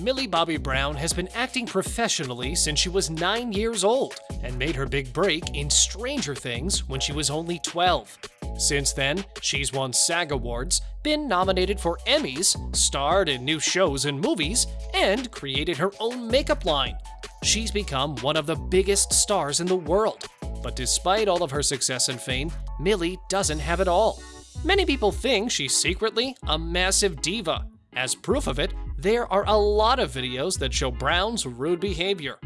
Millie Bobby Brown has been acting professionally since she was 9 years old and made her big break in Stranger Things when she was only 12. Since then, she's won SAG Awards, been nominated for Emmys, starred in new shows and movies, and created her own makeup line. She's become one of the biggest stars in the world. But despite all of her success and fame, Millie doesn't have it all. Many people think she's secretly a massive diva. As proof of it, there are a lot of videos that show Brown's rude behavior.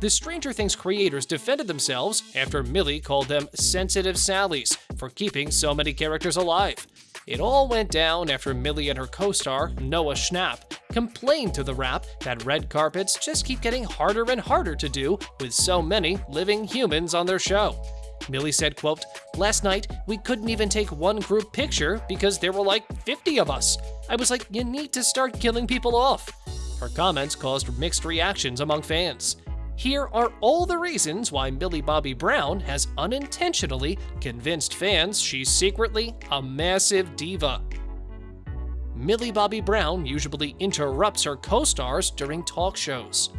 The Stranger Things creators defended themselves after Millie called them sensitive Sallys for keeping so many characters alive. It all went down after Millie and her co-star, Noah Schnapp, complained to the Wrap that red carpets just keep getting harder and harder to do with so many living humans on their show. Millie said, quote, Last night, we couldn't even take one group picture because there were like 50 of us. I was like, you need to start killing people off. Her comments caused mixed reactions among fans. Here are all the reasons why Millie Bobby Brown has unintentionally convinced fans she's secretly a massive diva. Millie Bobby Brown usually interrupts her co-stars during talk shows.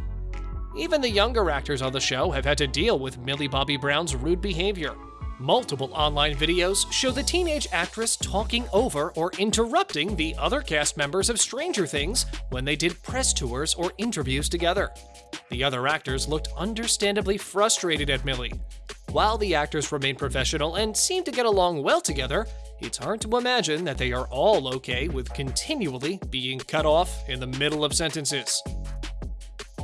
Even the younger actors on the show have had to deal with Millie Bobby Brown's rude behavior. Multiple online videos show the teenage actress talking over or interrupting the other cast members of Stranger Things when they did press tours or interviews together. The other actors looked understandably frustrated at Millie. While the actors remain professional and seem to get along well together, it's hard to imagine that they are all okay with continually being cut off in the middle of sentences.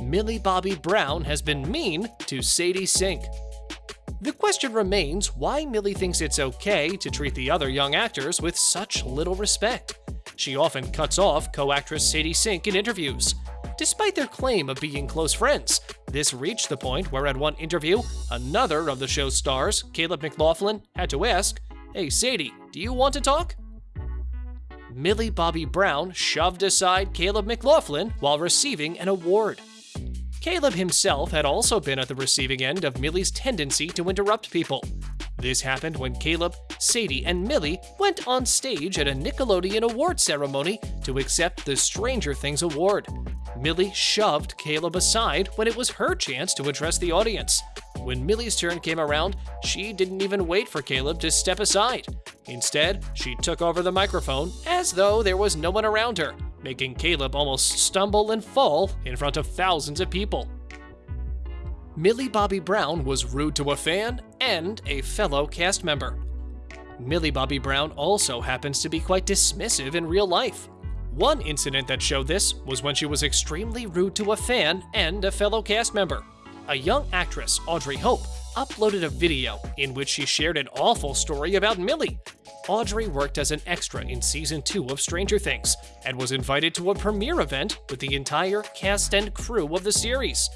Millie Bobby Brown has been mean to Sadie Sink. The question remains why Millie thinks it's okay to treat the other young actors with such little respect. She often cuts off co-actress Sadie Sink in interviews, Despite their claim of being close friends, this reached the point where at one interview, another of the show's stars, Caleb McLaughlin, had to ask, Hey Sadie, do you want to talk? Millie Bobby Brown shoved aside Caleb McLaughlin while receiving an award. Caleb himself had also been at the receiving end of Millie's tendency to interrupt people. This happened when Caleb, Sadie, and Millie went on stage at a Nickelodeon award ceremony to accept the Stranger Things award. Millie shoved Caleb aside when it was her chance to address the audience. When Millie's turn came around, she didn't even wait for Caleb to step aside. Instead, she took over the microphone as though there was no one around her, making Caleb almost stumble and fall in front of thousands of people. Millie Bobby Brown was rude to a fan and a fellow cast member. Millie Bobby Brown also happens to be quite dismissive in real life. One incident that showed this was when she was extremely rude to a fan and a fellow cast member. A young actress, Audrey Hope, uploaded a video in which she shared an awful story about Millie. Audrey worked as an extra in season 2 of Stranger Things and was invited to a premiere event with the entire cast and crew of the series.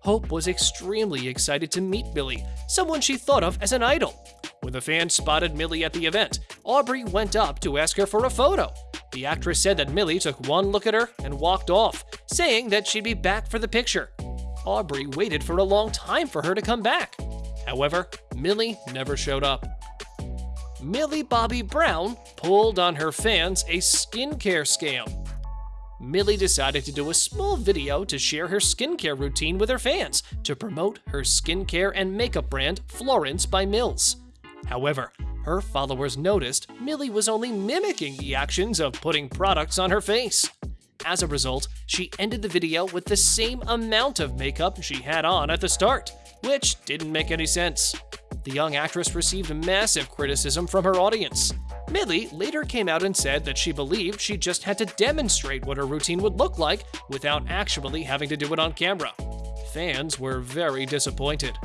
Hope was extremely excited to meet Millie, someone she thought of as an idol. When the fans spotted Millie at the event, Aubrey went up to ask her for a photo. The actress said that Millie took one look at her and walked off, saying that she'd be back for the picture. Aubrey waited for a long time for her to come back. However, Millie never showed up. Millie Bobby Brown pulled on her fans a skincare scam. Millie decided to do a small video to share her skincare routine with her fans to promote her skincare and makeup brand Florence by Mills. However, her followers noticed Millie was only mimicking the actions of putting products on her face. As a result, she ended the video with the same amount of makeup she had on at the start, which didn't make any sense. The young actress received massive criticism from her audience. Millie later came out and said that she believed she just had to demonstrate what her routine would look like without actually having to do it on camera. Fans were very disappointed.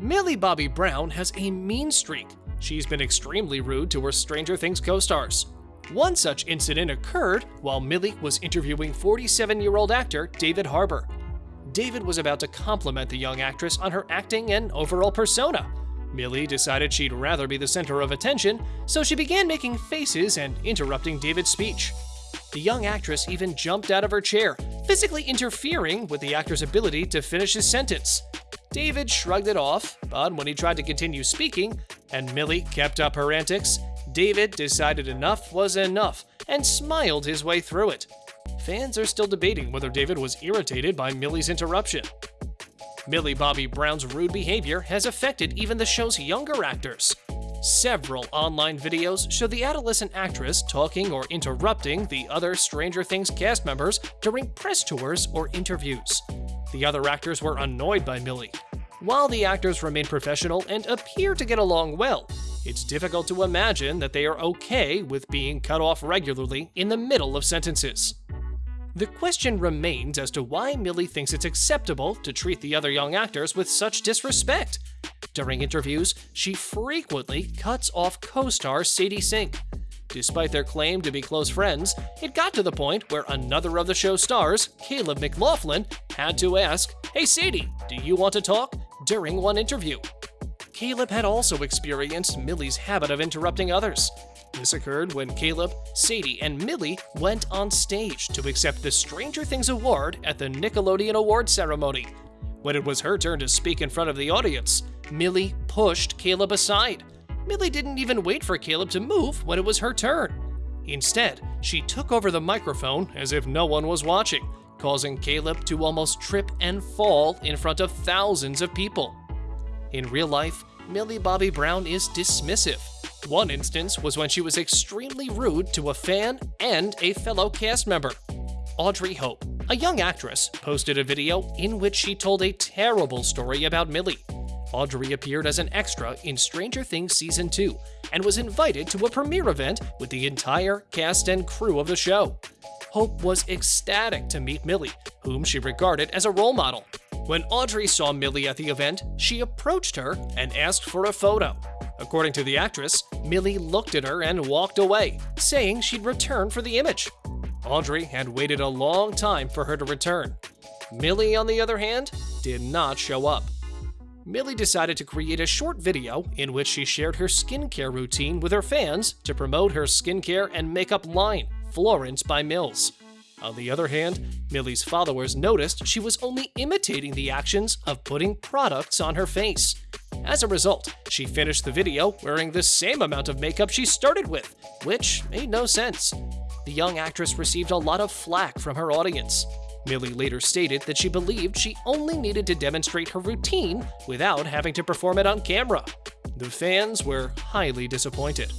Millie Bobby Brown has a mean streak. She's been extremely rude to her Stranger Things co-stars. One such incident occurred while Millie was interviewing 47-year-old actor David Harbour. David was about to compliment the young actress on her acting and overall persona. Millie decided she'd rather be the center of attention, so she began making faces and interrupting David's speech. The young actress even jumped out of her chair, physically interfering with the actor's ability to finish his sentence. David shrugged it off, but when he tried to continue speaking, and Millie kept up her antics, David decided enough was enough and smiled his way through it. Fans are still debating whether David was irritated by Millie's interruption. Millie Bobby Brown's rude behavior has affected even the show's younger actors. Several online videos show the adolescent actress talking or interrupting the other Stranger Things cast members during press tours or interviews. The other actors were annoyed by Millie. While the actors remain professional and appear to get along well, it's difficult to imagine that they are okay with being cut off regularly in the middle of sentences. The question remains as to why Millie thinks it's acceptable to treat the other young actors with such disrespect. During interviews, she frequently cuts off co-star Sadie Sink. Despite their claim to be close friends, it got to the point where another of the show's stars, Caleb McLaughlin, had to ask, Hey Sadie, do you want to talk? during one interview. Caleb had also experienced Millie's habit of interrupting others. This occurred when Caleb, Sadie, and Millie went on stage to accept the Stranger Things Award at the Nickelodeon Award ceremony. When it was her turn to speak in front of the audience, Millie pushed Caleb aside. Millie didn't even wait for Caleb to move when it was her turn. Instead, she took over the microphone as if no one was watching, causing Caleb to almost trip and fall in front of thousands of people. In real life, Millie Bobby Brown is dismissive. One instance was when she was extremely rude to a fan and a fellow cast member. Audrey Hope, a young actress, posted a video in which she told a terrible story about Millie. Audrey appeared as an extra in Stranger Things Season 2 and was invited to a premiere event with the entire cast and crew of the show. Hope was ecstatic to meet Millie, whom she regarded as a role model. When Audrey saw Millie at the event, she approached her and asked for a photo. According to the actress, Millie looked at her and walked away, saying she'd return for the image. Audrey had waited a long time for her to return. Millie, on the other hand, did not show up. Millie decided to create a short video in which she shared her skincare routine with her fans to promote her skincare and makeup line, Florence by Mills. On the other hand, Millie's followers noticed she was only imitating the actions of putting products on her face. As a result, she finished the video wearing the same amount of makeup she started with, which made no sense. The young actress received a lot of flack from her audience. Millie later stated that she believed she only needed to demonstrate her routine without having to perform it on camera. The fans were highly disappointed.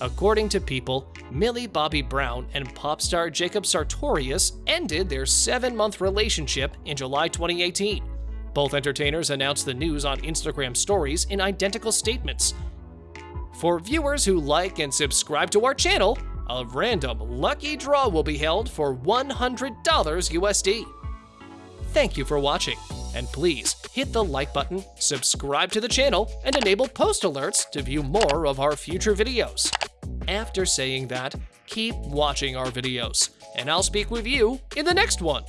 According to People, Millie Bobby Brown and pop star Jacob Sartorius ended their seven month relationship in July 2018. Both entertainers announced the news on Instagram stories in identical statements. For viewers who like and subscribe to our channel, a random lucky draw will be held for $100 USD. Thank you for watching, and please hit the like button, subscribe to the channel, and enable post alerts to view more of our future videos. After saying that, keep watching our videos, and I'll speak with you in the next one.